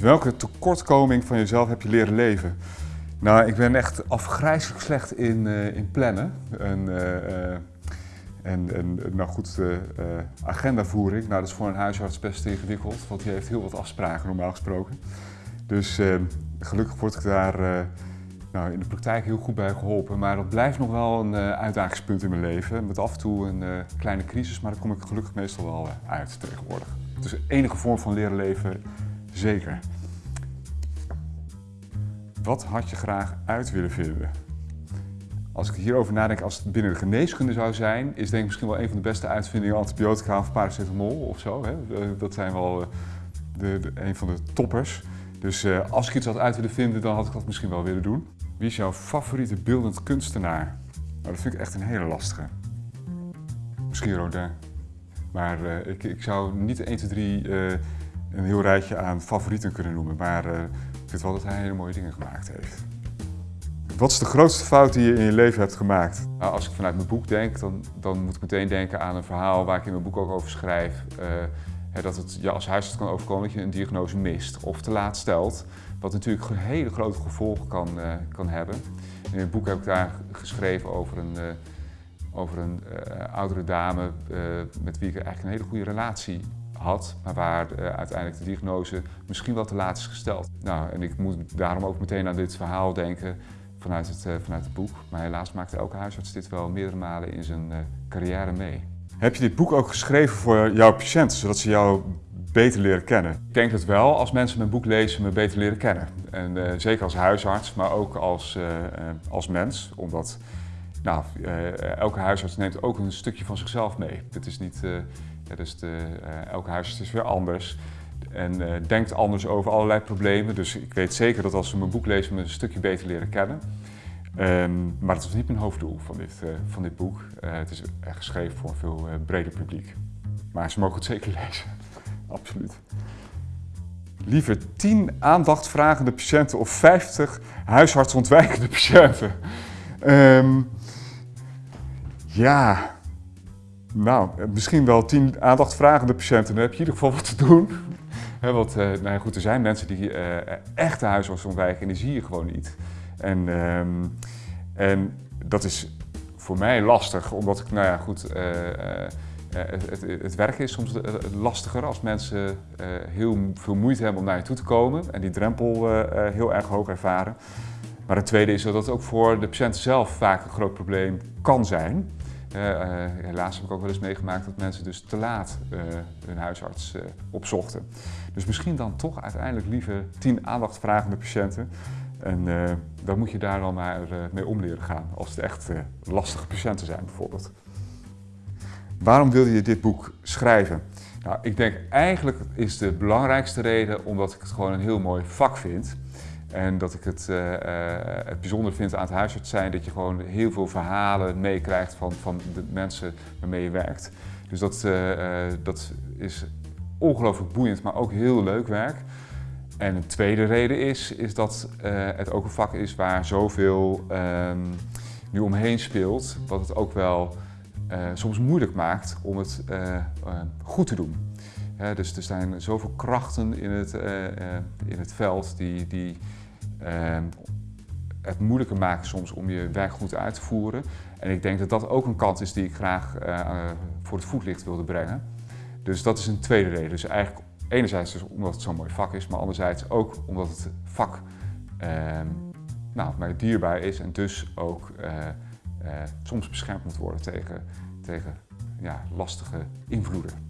welke tekortkoming van jezelf heb je leren leven? Nou, ik ben echt afgrijzelijk slecht in, uh, in plannen. En, uh, en, en, nou goed, agendavoering, nou, dat is voor een huisarts best ingewikkeld, want die heeft heel wat afspraken normaal gesproken. Dus gelukkig word ik daar nou, in de praktijk heel goed bij geholpen. Maar dat blijft nog wel een uitdagingspunt in mijn leven. Met af en toe een kleine crisis, maar daar kom ik gelukkig meestal wel uit tegenwoordig. Dus enige vorm van leren leven, zeker. Wat had je graag uit willen vinden? Als ik hierover nadenk, als het binnen de geneeskunde zou zijn, is denk ik misschien wel een van de beste uitvindingen antibiotica of paracetamol of zo. Hè? Eh, dat zijn wel eh, de, een van de toppers. Dus uh, als ik iets had uit willen vinden, dan had ik dat misschien wel willen doen. Wie is jouw favoriete beeldend kunstenaar? Nou, dat vind ik echt een hele lastige. Misschien Rodin. Maar ik, ik, zou niet 1, 2, 3 uh, een heel rijtje aan favorieten kunnen noemen. Maar ik vind wel dat hij hele mooie dingen gemaakt heeft. Wat is de grootste fout die je in je leven hebt gemaakt? Nou, als ik vanuit mijn boek denk, dan, dan moet ik meteen denken aan een verhaal waar ik in mijn boek ook over schrijf. Uh, dat het je als huisarts kan overkomen dat je een diagnose mist of te laat stelt. Wat natuurlijk hele grote gevolgen kan, uh, kan hebben. In het boek heb ik daar geschreven over een, uh, over een oudere dame met wie ik eigenlijk een hele goede relatie had, maar waar uh, uiteindelijk de diagnose misschien wel te laat is gesteld. Nou, en ik moet daarom ook meteen aan dit verhaal denken vanuit het, uh, vanuit het boek. Maar helaas maakte elke huisarts dit wel meerdere malen in zijn uh, carrière mee. Heb je dit boek ook geschreven voor jouw patiënten, zodat ze jou beter leren kennen? Ik denk het wel, als mensen mijn boek lezen, me beter leren kennen. En zeker als huisarts, maar ook als, als mens, omdat nou, elke huisarts neemt ook een stukje van zichzelf mee. Het is niet ja, dus de, elke huisarts is weer anders en uh, denkt anders over allerlei problemen. Dus ik weet zeker dat als ze mijn boek lezen, me een stukje beter leren kennen. Um, maar dat was niet mijn hoofddoel van dit, uh, van dit boek. het is geschreven voor een veel breder publiek. Maar ze mogen het zeker lezen, absoluut. Liever 10 aandachtvragende patiënten of 50 huisartsontwijkende patiënten? Um, ja, nou, misschien wel tien aandachtvragende patiënten, dan heb je in ieder geval wat te doen. want uh, nou goed, er zijn mensen die uh, echt de huisarts ontwijken en die zie je gewoon niet. En, um, en dat is voor mij lastig, omdat ik, nou ja goed, uh, het, het, het, werk is soms lastiger als mensen heel veel moeite hebben om naar je toe te komen en die drempel heel erg hoog ervaren. Maar het tweede is dat het ook voor de patiënt zelf vaak een groot probleem kan zijn. Helaas heb ik ook wel eens meegemaakt dat mensen dus te laat uh, hun huisarts opzochten. Dus misschien dan toch uiteindelijk liever tien aandachtvragende patiënten. En dan moet je daar dan maar mee om leren gaan als het echt lastige patiënten zijn bijvoorbeeld. Waarom wilde je dit boek schrijven? Nou, ik denk eigenlijk is de belangrijkste reden omdat ik het gewoon een heel mooi vak vind. En dat ik het, uh, het bijzonder vind aan het huisarts zijn dat je gewoon heel veel verhalen meekrijgt van, van de mensen waarmee je werkt. Dus dat, uh, dat is ongelooflijk boeiend, maar ook heel leuk werk. En een tweede reden is, is dat het ook een vak is waar zoveel nu omheen speelt, wat het ook wel soms moeilijk maakt om het goed te doen. Dus er zijn zoveel krachten in het, in het veld die, die Ehm, het moeilijker maken soms om je werk goed uit te voeren. En ik denk dat dat ook een kant is die ik graag uh, voor het voetlicht wilde brengen. Dus dat is een tweede reden. Dus eigenlijk enerzijds dus omdat het zo'n mooi vak is, maar anderzijds ook omdat het vak uh, nou, mij dierbaar is en dus ook soms beschermd moet worden tegen, tegen ja, lastige invloeden.